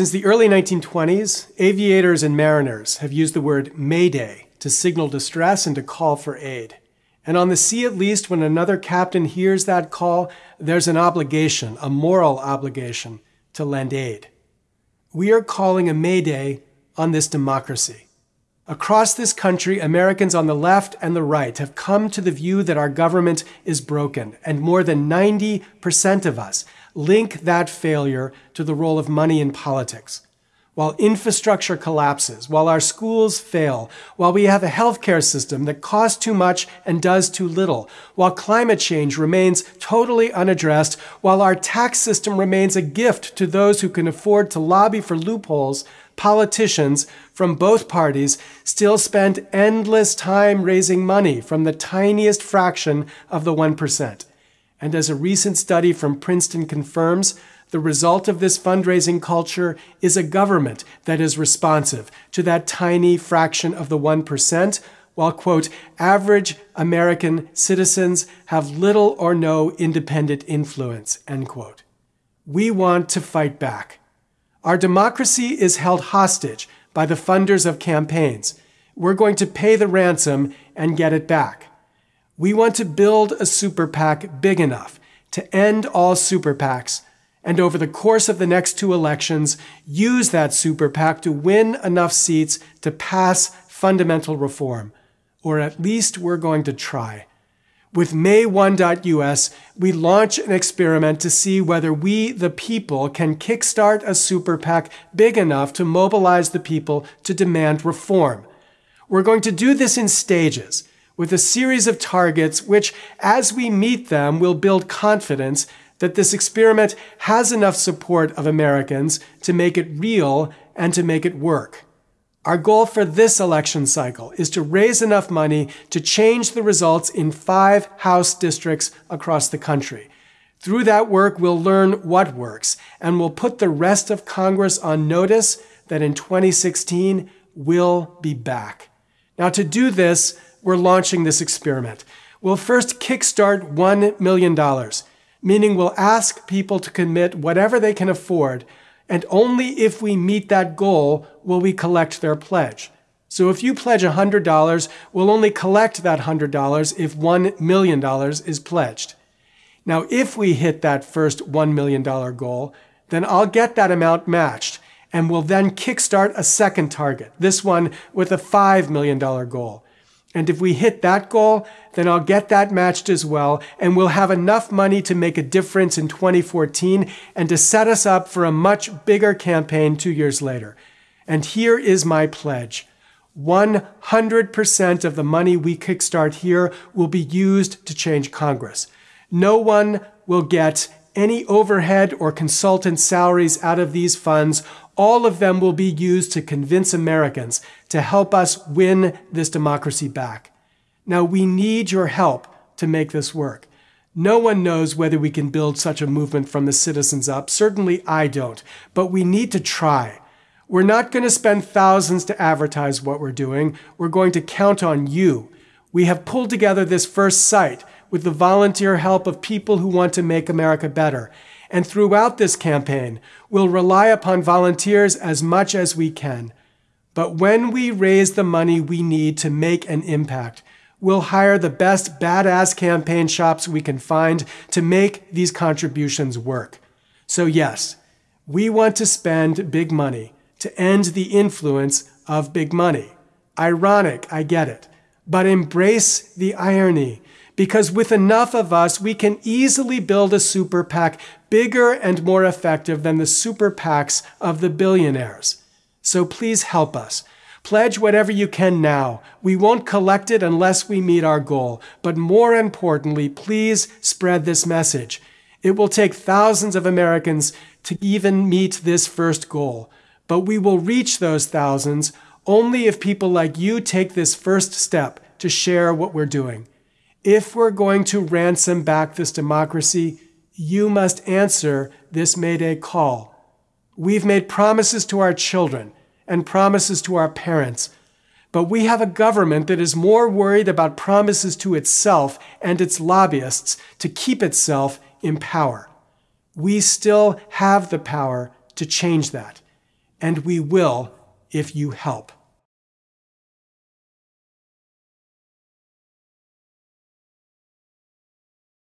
Since the early 1920s, aviators and mariners have used the word mayday to signal distress and to call for aid. And on the sea, at least, when another captain hears that call, there's an obligation, a moral obligation, to lend aid. We are calling a mayday on this democracy. Across this country, Americans on the left and the right have come to the view that our government is broken, and more than 90% of us link that failure to the role of money in politics. While infrastructure collapses, while our schools fail, while we have a healthcare system that costs too much and does too little, while climate change remains totally unaddressed, while our tax system remains a gift to those who can afford to lobby for loopholes, politicians from both parties still spend endless time raising money from the tiniest fraction of the 1%. And as a recent study from Princeton confirms, the result of this fundraising culture is a government that is responsive to that tiny fraction of the 1%, while, quote, average American citizens have little or no independent influence, end quote. We want to fight back. Our democracy is held hostage by the funders of campaigns. We're going to pay the ransom and get it back. We want to build a super PAC big enough to end all super PACs and over the course of the next two elections, use that super PAC to win enough seats to pass fundamental reform. Or at least we're going to try. With MayOne.us, we launch an experiment to see whether we, the people, can kickstart a super PAC big enough to mobilize the people to demand reform. We're going to do this in stages, with a series of targets which, as we meet them, will build confidence that this experiment has enough support of Americans to make it real and to make it work. Our goal for this election cycle is to raise enough money to change the results in five House districts across the country. Through that work, we'll learn what works, and we'll put the rest of Congress on notice that in 2016, we'll be back. Now, to do this, we're launching this experiment. We'll first kickstart $1 million, meaning we'll ask people to commit whatever they can afford and only if we meet that goal will we collect their pledge. So if you pledge $100, we'll only collect that $100 if $1 million is pledged. Now, if we hit that first $1 million goal, then I'll get that amount matched and we'll then kickstart a second target, this one with a $5 million goal. And if we hit that goal, then I'll get that matched as well, and we'll have enough money to make a difference in 2014 and to set us up for a much bigger campaign two years later. And here is my pledge 100% of the money we kickstart here will be used to change Congress. No one will get any overhead or consultant salaries out of these funds all of them will be used to convince Americans to help us win this democracy back. Now, we need your help to make this work. No one knows whether we can build such a movement from the citizens up. Certainly I don't, but we need to try. We're not going to spend thousands to advertise what we're doing. We're going to count on you. We have pulled together this first site with the volunteer help of people who want to make America better. And throughout this campaign, we'll rely upon volunteers as much as we can. But when we raise the money we need to make an impact, we'll hire the best badass campaign shops we can find to make these contributions work. So, yes, we want to spend big money to end the influence of big money. Ironic, I get it. But embrace the irony because with enough of us, we can easily build a super PAC bigger and more effective than the super PACs of the billionaires. So please help us. Pledge whatever you can now. We won't collect it unless we meet our goal. But more importantly, please spread this message. It will take thousands of Americans to even meet this first goal. But we will reach those thousands only if people like you take this first step to share what we're doing. If we're going to ransom back this democracy, you must answer this Mayday call. We've made promises to our children and promises to our parents, but we have a government that is more worried about promises to itself and its lobbyists to keep itself in power. We still have the power to change that. and we will if you help.